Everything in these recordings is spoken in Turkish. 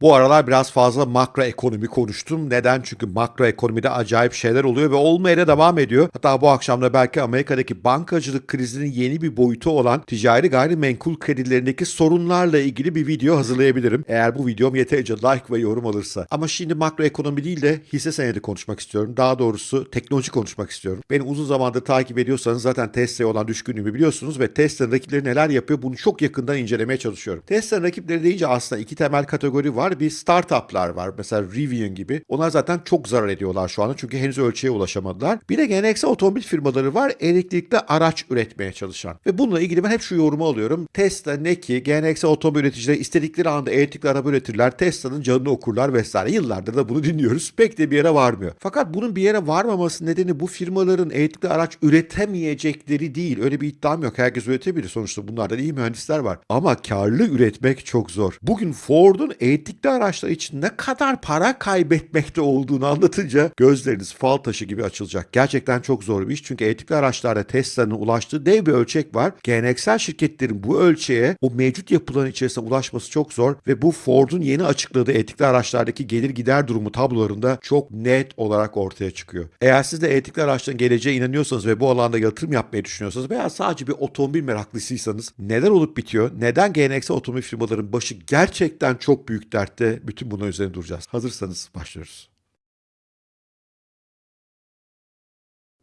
Bu aralar biraz fazla makro ekonomi konuştum. Neden? Çünkü makro ekonomide acayip şeyler oluyor ve olmaya da devam ediyor. Hatta bu akşam da belki Amerika'daki bankacılık krizinin yeni bir boyutu olan ticari gayrimenkul kredilerindeki sorunlarla ilgili bir video hazırlayabilirim. Eğer bu videom yeterince like ve yorum alırsa. Ama şimdi makro ekonomi değil de hisse senedi konuşmak istiyorum. Daha doğrusu teknoloji konuşmak istiyorum. Beni uzun zamandır takip ediyorsanız zaten Tesla'ya olan düşkünlüğümü biliyorsunuz ve Tesla'nın rakipleri neler yapıyor bunu çok yakından incelemeye çalışıyorum. Tesla'nın rakipleri deyince aslında iki temel kategori var. Bir startuplar var. Mesela Rivian gibi. Onlar zaten çok zarar ediyorlar şu anda çünkü henüz ölçüye ulaşamadılar. Bir de geleneksel otomobil firmaları var. Elektrikli araç üretmeye çalışan. Ve bununla ilgili ben hep şu yorumu alıyorum. Tesla ne ki geleneksel otomobil üreticileri istedikleri anda elektrikli araba üretirler. Tesla'nın canını okurlar vesaire. Yıllardır da bunu dinliyoruz. Pek de bir yere varmıyor. Fakat bunun bir yere varmaması nedeni bu firmaların elektrikli araç üretemeyecekleri değil. Öyle bir iddiam yok. Herkes üretebilir. Sonuçta bunlarda iyi mühendisler var. Ama karlı üretmek çok zor. Bugün Ford'un elektrikli araçlar için ne kadar para kaybetmekte olduğunu anlatınca gözleriniz fal taşı gibi açılacak. Gerçekten çok zor bir iş. Çünkü elektrikli araçlarda Tesla'nın ulaştığı dev bir ölçek var. Geleneksel şirketlerin bu ölçeğe o mevcut yapıların içerisine ulaşması çok zor ve bu Ford'un yeni açıkladığı elektrikli araçlardaki gelir gider durumu tablolarında çok net olarak ortaya çıkıyor. Eğer siz de elektrikli araçların geleceğe inanıyorsanız ve bu alanda yatırım yapmayı düşünüyorsanız veya sadece bir otomobil meraklısıysanız neler olup bitiyor? Neden geleneksel otomobil firmaların başı gerçekten çok büyük dertte? Bütün bunun üzerine duracağız. Hazırsanız başlıyoruz.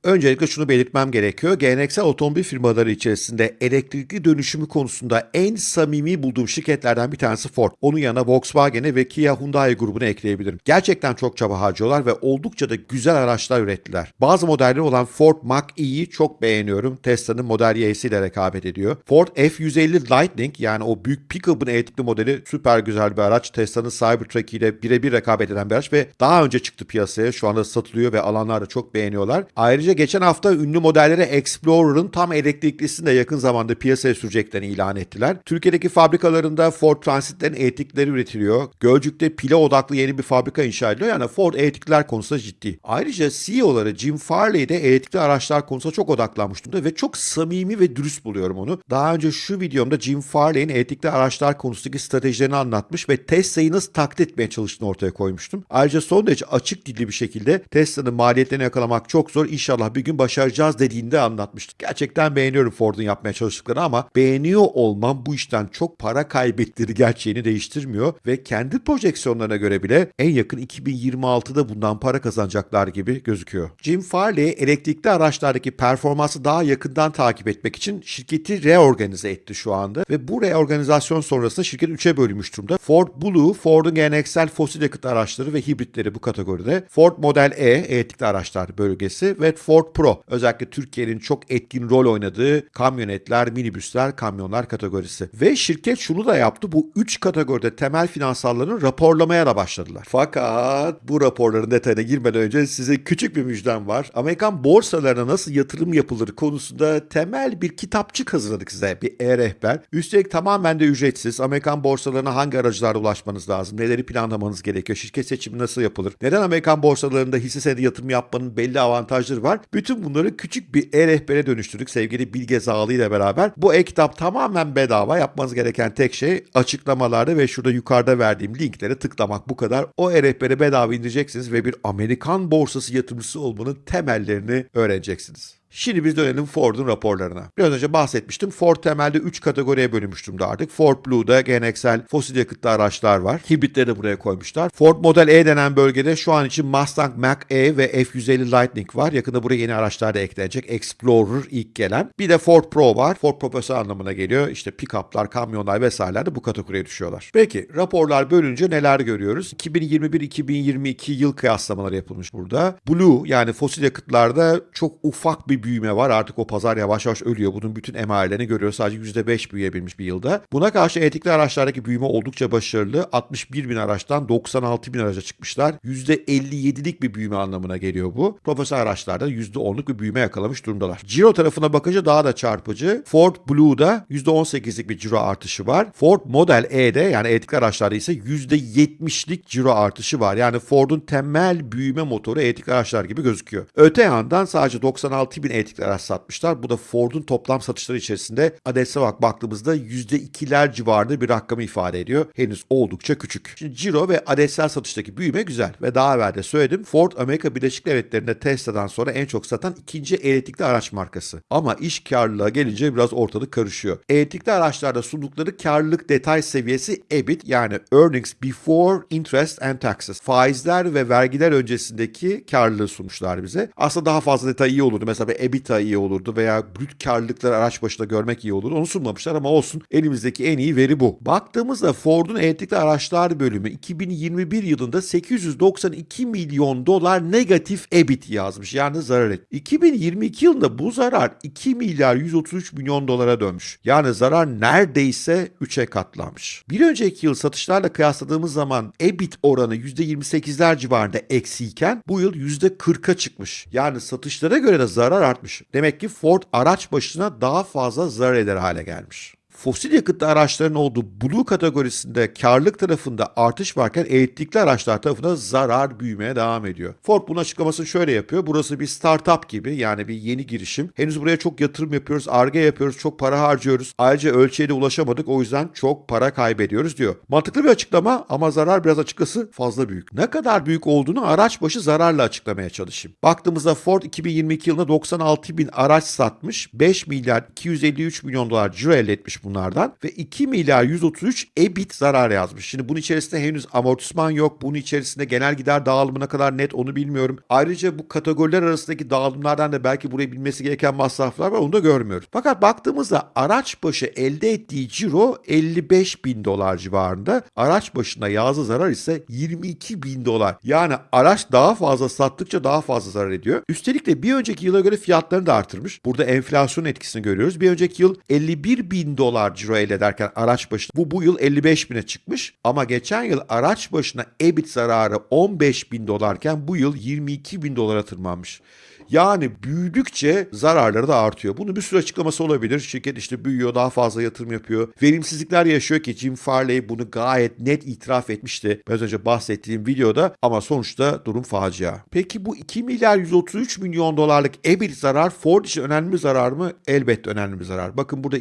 Öncelikle şunu belirtmem gerekiyor. Geleneksel otomobil firmaları içerisinde elektrikli dönüşümü konusunda en samimi bulduğum şirketlerden bir tanesi Ford. Onun yanına Volkswagen'e ve Kia Hyundai grubunu ekleyebilirim. Gerçekten çok çaba harcıyorlar ve oldukça da güzel araçlar ürettiler. Bazı modelleri olan Ford Mach-E'yi çok beğeniyorum. Tesla'nın Model Y'si ile rekabet ediyor. Ford F-150 Lightning yani o büyük pick-up'ın elektrikli modeli süper güzel bir araç. Tesla'nın Cybertruck ile birebir rekabet eden bir araç ve daha önce çıktı piyasaya. Şu anda satılıyor ve alanlar da çok beğeniyorlar. Ayrıca geçen hafta ünlü modelleri Explorer'ın tam elektriklisini de yakın zamanda piyasaya süreceklerini ilan ettiler. Türkiye'deki fabrikalarında Ford Transit'lerin elektrikleri üretiliyor. Gölcük'te pile odaklı yeni bir fabrika inşa ediliyor. Yani Ford elektrikler konusunda ciddi. Ayrıca CEO'ları Jim Farley de elektrikli araçlar konusunda çok odaklanmış durumda ve çok samimi ve dürüst buluyorum onu. Daha önce şu videomda Jim Farley'in elektrikli araçlar konusundaki stratejilerini anlatmış ve Tesla'yı nasıl taklit etmeye çalıştığını ortaya koymuştum. Ayrıca son derece açık dilli bir şekilde Tesla'nın maliyetlerini yakalamak çok zor. İnşallah bir gün başaracağız dediğinde anlatmıştık. Gerçekten beğeniyorum Ford'un yapmaya çalıştıklarını ama beğeniyor olmam bu işten çok para kaybettiği gerçeğini değiştirmiyor ve kendi projeksiyonlarına göre bile en yakın 2026'da bundan para kazanacaklar gibi gözüküyor. Jim Farley elektrikli araçlardaki performansı daha yakından takip etmek için şirketi reorganize etti şu anda ve bu reorganizasyon sonrasında şirket 3'e bölünmüş durumda. Ford Blue, Ford'un geleneksel fosil yakıt araçları ve hibritleri bu kategoride. Ford Model E, elektrikli araçlar bölgesi ve Ford Pro, özellikle Türkiye'nin çok etkin rol oynadığı kamyonetler, minibüsler, kamyonlar kategorisi. Ve şirket şunu da yaptı, bu 3 kategoride temel finansallarını raporlamaya da başladılar. Fakat bu raporların detayına girmeden önce size küçük bir müjdem var. Amerikan borsalarına nasıl yatırım yapılır konusunda temel bir kitapçık hazırladık size, bir e-rehber. Üstelik tamamen de ücretsiz. Amerikan borsalarına hangi aracılarla ulaşmanız lazım, neleri planlamanız gerekiyor, şirket seçimi nasıl yapılır, neden Amerikan borsalarında hisse senedi yatırım yapmanın belli avantajları var. Bütün bunları küçük bir e-rehbere dönüştürdük sevgili Bilge Zağlı ile beraber. Bu e-kitap tamamen bedava. Yapmanız gereken tek şey açıklamalarda ve şurada yukarıda verdiğim linklere tıklamak bu kadar. O e-rehberi bedava indireceksiniz ve bir Amerikan borsası yatırımcısı olmanın temellerini öğreneceksiniz. Şimdi biz dönelim Ford'un raporlarına. Biraz önce bahsetmiştim. Ford temelde 3 kategoriye bölünmüş durumda artık. Ford Blue'da geleneksel fosil yakıtlı araçlar var. Hibritleri de buraya koymuşlar. Ford Model E denen bölgede şu an için Mustang Mach-E ve F-150 Lightning var. Yakında buraya yeni araçlar da eklenecek. Explorer ilk gelen. Bir de Ford Pro var. Ford Profesör anlamına geliyor. İşte pick-up'lar, kamyonlar vesaireler de bu kategoriye düşüyorlar. Peki raporlar bölünce neler görüyoruz? 2021-2022 yıl kıyaslamaları yapılmış burada. Blue yani fosil yakıtlarda çok ufak bir büyüme var. Artık o pazar yavaş yavaş ölüyor. Bunun bütün emarelerini görüyoruz. Sadece %5 büyüyebilmiş bir yılda. Buna karşı elektrikli araçlardaki büyüme oldukça başarılı. 61 bin araçtan 96 bin araca çıkmışlar. %57'lik bir büyüme anlamına geliyor bu. Profesyonel araçlarda %10'luk bir büyüme yakalamış durumdalar. Ciro tarafına bakınca daha da çarpıcı. Ford Blue'da %18'lik bir ciro artışı var. Ford Model E'de yani elektrikli araçlarda ise %70'lik ciro artışı var. Yani Ford'un temel büyüme motoru elektrikli araçlar gibi gözüküyor. Öte yandan sadece 96 bin elektrikli araç satmışlar. Bu da Ford'un toplam satışları içerisinde adetse bak baktığımızda %2'ler civarında bir rakamı ifade ediyor. Henüz oldukça küçük. Şimdi Ciro ve adetsel satıştaki büyüme güzel ve daha evvel de söyledim Ford Amerika Birleşik Devletleri'nde Tesla'dan sonra en çok satan ikinci elektrikli araç markası. Ama iş karlılığa gelince biraz ortalık karışıyor. Elektrikli araçlarda sundukları karlılık detay seviyesi EBIT yani Earnings Before Interest and Taxes. Faizler ve vergiler öncesindeki karlılığı sunmuşlar bize. Aslında daha fazla detay iyi olurdu. Mesela EBITDA iyi olurdu veya brüt karlılıkları araç başına görmek iyi olurdu. Onu sunmamışlar ama olsun. Elimizdeki en iyi veri bu. Baktığımızda Ford'un elektrikli araçlar bölümü 2021 yılında 892 milyon dolar negatif EBIT yazmış. Yani zarar et. 2022 yılında bu zarar 2 milyar 133 milyon dolara dönmüş. Yani zarar neredeyse 3'e katlanmış. Bir önceki yıl satışlarla kıyasladığımız zaman EBIT oranı %28'ler civarında eksiyken bu yıl %40'a çıkmış. Yani satışlara göre de zarar artmış. Demek ki Ford araç başına daha fazla zarar eder hale gelmiş fosil yakıtlı araçların olduğu Blue kategorisinde karlılık tarafında artış varken elektrikli araçlar tarafında zarar büyümeye devam ediyor. Ford bunun açıklamasını şöyle yapıyor. Burası bir startup gibi yani bir yeni girişim. Henüz buraya çok yatırım yapıyoruz, arge yapıyoruz, çok para harcıyoruz. Ayrıca ölçeğe de ulaşamadık o yüzden çok para kaybediyoruz diyor. Mantıklı bir açıklama ama zarar biraz açıkçası fazla büyük. Ne kadar büyük olduğunu araç başı zararla açıklamaya çalışayım. Baktığımızda Ford 2022 yılında 96 bin araç satmış, 5 milyar 253 milyon dolar ciro elde etmiş bunlardan ve 2 milyar 133 EBIT zarar yazmış. Şimdi bunun içerisinde henüz amortisman yok. Bunun içerisinde genel gider dağılımı ne kadar net onu bilmiyorum. Ayrıca bu kategoriler arasındaki dağılımlardan da belki buraya bilmesi gereken masraflar var onu da görmüyoruz. Fakat baktığımızda araç başı elde ettiği ciro 55 bin dolar civarında. Araç başına yazı zarar ise 22 bin dolar. Yani araç daha fazla sattıkça daha fazla zarar ediyor. Üstelik de bir önceki yıla göre fiyatlarını da artırmış. Burada enflasyon etkisini görüyoruz. Bir önceki yıl 51 bin dolar ciro elde ederken araç başına bu bu yıl 55 bine çıkmış. Ama geçen yıl araç başına EBIT zararı 15 bin dolarken bu yıl 22 bin dolara tırmanmış. Yani büyüdükçe zararları da artıyor. Bunun bir sürü açıklaması olabilir. Şirket işte büyüyor, daha fazla yatırım yapıyor. Verimsizlikler yaşıyor ki Jim Farley bunu gayet net itiraf etmişti. Biraz önce bahsettiğim videoda ama sonuçta durum facia. Peki bu 2 milyar 133 milyon dolarlık EBIT zarar Ford için önemli bir zarar mı? Elbette önemli bir zarar. Bakın burada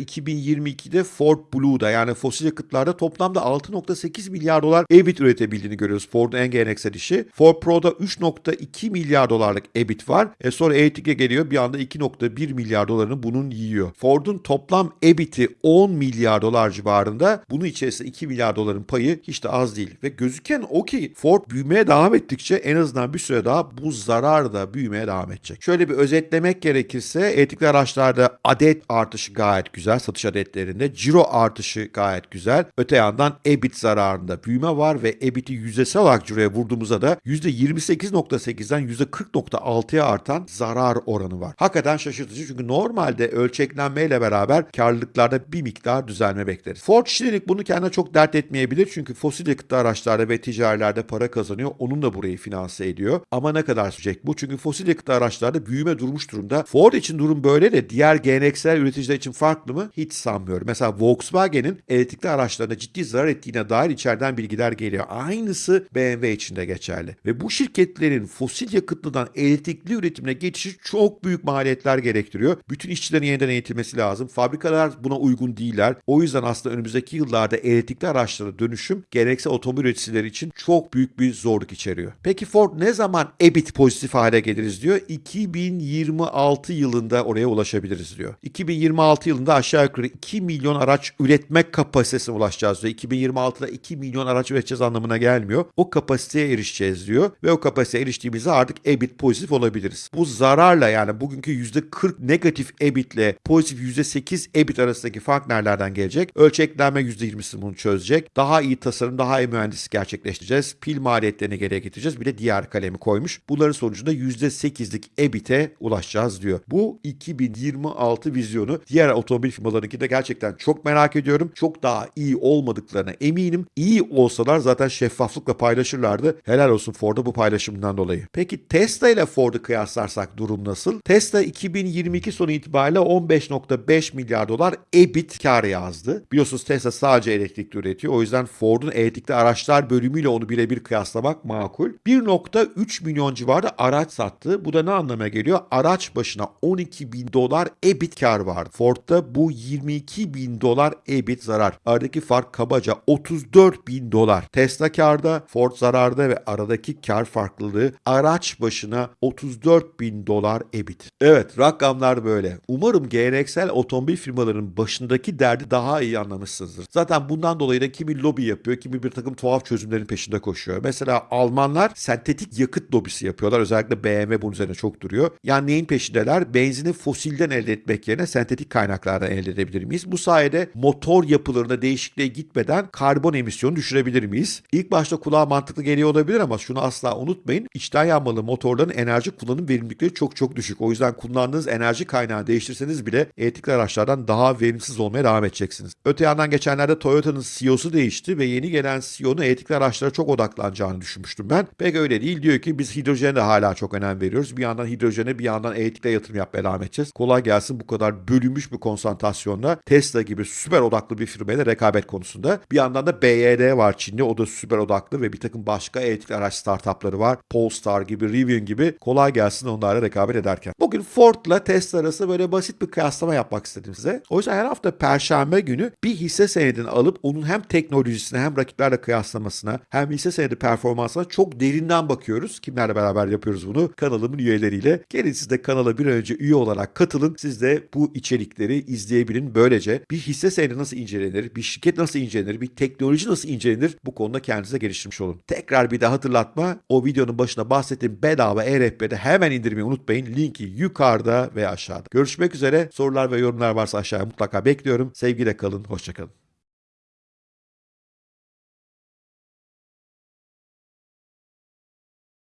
2022'de Ford Blue'da yani fosil yakıtlarda toplamda 6.8 milyar dolar EBIT üretebildiğini görüyoruz. Ford'un en geleneksel işi. Ford Pro'da 3.2 milyar dolarlık EBIT var. E sonra Elektrik'e geliyor bir anda 2.1 milyar dolarını bunun yiyor. Ford'un toplam EBIT'i 10 milyar dolar civarında. Bunun içerisinde 2 milyar doların payı hiç de az değil. Ve gözüken o ki Ford büyümeye devam ettikçe en azından bir süre daha bu zarar da büyümeye devam edecek. Şöyle bir özetlemek gerekirse elektrikli araçlarda adet artışı gayet güzel satış adetlerinde. Ciro artışı gayet güzel. Öte yandan EBIT zararında büyüme var ve EBIT'i yüzdesel olarak ciroya vurduğumuzda da %28.8'den %40.6'ya artan zarar oranı var. Hakikaten şaşırtıcı çünkü normalde ölçeklenmeyle beraber karlılıklarda bir miktar düzelme bekleriz. Ford şimdilik bunu kendine çok dert etmeyebilir çünkü fosil yakıtlı araçlarda ve ticarilerde para kazanıyor. Onun da burayı finanse ediyor. Ama ne kadar sürecek bu? Çünkü fosil yakıtlı araçlarda büyüme durmuş durumda. Ford için durum böyle de diğer geleneksel üreticiler için farklı mı? Hiç sanmıyorum. Mesela Volkswagen'in elektrikli araçlarına ciddi zarar ettiğine dair içeriden bilgiler geliyor. Aynısı BMW için de geçerli. Ve bu şirketlerin fosil yakıtlıdan elektrikli üretimine geçişi çok büyük maliyetler gerektiriyor. Bütün işçilerin yeniden eğitilmesi lazım. Fabrikalar buna uygun değiller. O yüzden aslında önümüzdeki yıllarda elektrikli araçlara dönüşüm geleneksel otomobil üreticileri için çok büyük bir zorluk içeriyor. Peki Ford ne zaman EBIT pozitif hale geliriz diyor. 2026 yılında oraya ulaşabiliriz diyor. 2026 yılında aşağı yukarı 2 milyon araç üretmek kapasitesine ulaşacağız diyor. 2026'da 2 milyon araç üreteceğiz anlamına gelmiyor. O kapasiteye erişeceğiz diyor ve o kapasiteye eriştiğimizde artık EBIT pozitif olabiliriz. Bu zararla yani bugünkü %40 negatif EBIT'le pozitif %8 EBIT arasındaki fark nerelerden gelecek? Ölçeklenme %20'si bunu çözecek. Daha iyi tasarım, daha iyi mühendislik gerçekleştireceğiz. Pil maliyetlerini geriye getireceğiz. Bir de diğer kalemi koymuş. Bunların sonucunda %8'lik EBIT'e ulaşacağız diyor. Bu 2026 vizyonu diğer otomobil firmalarınki de gerçekten gerçekten çok merak ediyorum. Çok daha iyi olmadıklarına eminim. İyi olsalar zaten şeffaflıkla paylaşırlardı. Helal olsun Ford'a bu paylaşımından dolayı. Peki Tesla ile Ford'u kıyaslarsak durum nasıl? Tesla 2022 sonu itibariyle 15.5 milyar dolar EBIT kar yazdı. Biliyorsunuz Tesla sadece elektrikli üretiyor. O yüzden Ford'un elektrikli araçlar bölümüyle onu birebir kıyaslamak makul. 1.3 milyon civarında araç sattı. Bu da ne anlamına geliyor? Araç başına 12 bin dolar EBIT kar vardı. Ford'da bu 22 bin dolar EBIT zarar. Aradaki fark kabaca 34 bin dolar. Tesla karda, Ford zararda ve aradaki kar farklılığı araç başına 34 bin dolar EBIT. Evet rakamlar böyle. Umarım geleneksel otomobil firmalarının başındaki derdi daha iyi anlamışsınızdır. Zaten bundan dolayı da kimi lobi yapıyor, kimi bir takım tuhaf çözümlerin peşinde koşuyor. Mesela Almanlar sentetik yakıt lobisi yapıyorlar. Özellikle BMW bunun üzerine çok duruyor. Yani neyin peşindeler? Benzini fosilden elde etmek yerine sentetik kaynaklardan elde edebilir miyiz? Bu sayede motor yapılarına değişikliğe gitmeden karbon emisyonu düşürebilir miyiz? İlk başta kulağa mantıklı geliyor olabilir ama şunu asla unutmayın. İçten yanmalı motorların enerji kullanım verimlilikleri çok çok düşük. O yüzden kullandığınız enerji kaynağı değiştirseniz bile elektrikli araçlardan daha verimsiz olmaya devam edeceksiniz. Öte yandan geçenlerde Toyota'nın CEO'su değişti ve yeni gelen CEO'nun elektrikli araçlara çok odaklanacağını düşünmüştüm ben. Pek öyle değil. Diyor ki biz hidrojene de hala çok önem veriyoruz. Bir yandan hidrojene bir yandan elektrikle yatırım yapmaya devam edeceğiz. Kolay gelsin bu kadar bölünmüş bir konsantrasyonla Tesla gibi süper odaklı bir firmayla rekabet konusunda. Bir yandan da BYD var Çin'de. O da süper odaklı ve bir takım başka elektrikli araç startupları var. Polestar gibi, Rivian gibi. Kolay gelsin onlarla rekabet ederken. Bugün Ford'la Tesla arasında böyle basit bir kıyaslama yapmak istedim size. O yüzden her hafta Perşembe günü bir hisse senedini alıp onun hem teknolojisine hem rakiplerle kıyaslamasına hem hisse senedi performansına çok derinden bakıyoruz. Kimlerle beraber yapıyoruz bunu? Kanalımın üyeleriyle. Gelin siz de kanala bir önce üye olarak katılın. Siz de bu içerikleri izleyebilin. Böylece bir hisse senedi nasıl incelenir, bir şirket nasıl incelenir, bir teknoloji nasıl incelenir bu konuda kendinize geliştirmiş olun. Tekrar bir daha hatırlatma. O videonun başına bahsettiğim bedava e-rehberi hemen indirmeyi unutmayın. Linki yukarıda ve aşağıda. Görüşmek üzere. Sorular ve yorumlar varsa aşağıya mutlaka bekliyorum. Sevgiyle kalın. Hoşçakalın.